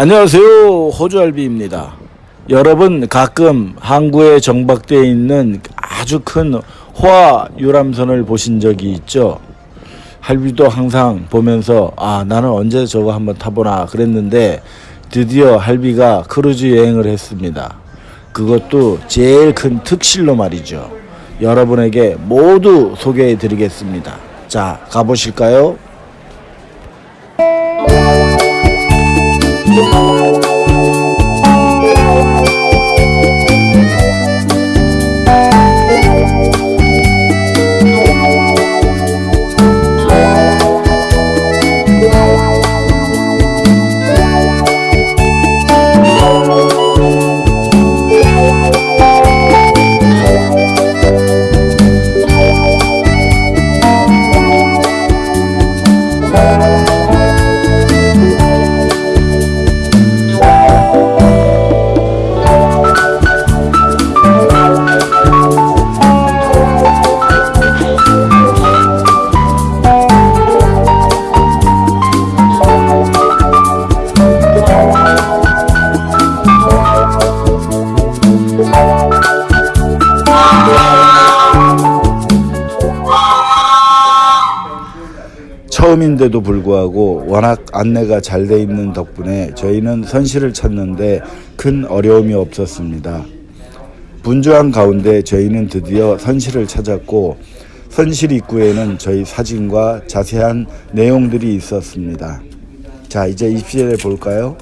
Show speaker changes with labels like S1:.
S1: 안녕하세요. 호주할비입니다. 여러분 가끔 항구에 정박되어 있는 아주 큰 호화 유람선을 보신 적이 있죠? 할비도 항상 보면서 아 나는 언제 저거 한번 타보나 그랬는데 드디어 할비가 크루즈 여행을 했습니다. 그것도 제일 큰 특실로 말이죠. 여러분에게 모두 소개해 드리겠습니다. 자 가보실까요? 처음인데도 불구하고 워낙 안내가 잘 돼 있는 덕분에 저희는 선실을 찾는데 큰 어려움이 없었습니다. 분주한 가운데 저희는 드디어 선실을 찾았고 선실 입구에는 저희 사진과 자세한 내용들이 있었습니다. 자 이제 입실해 볼까요?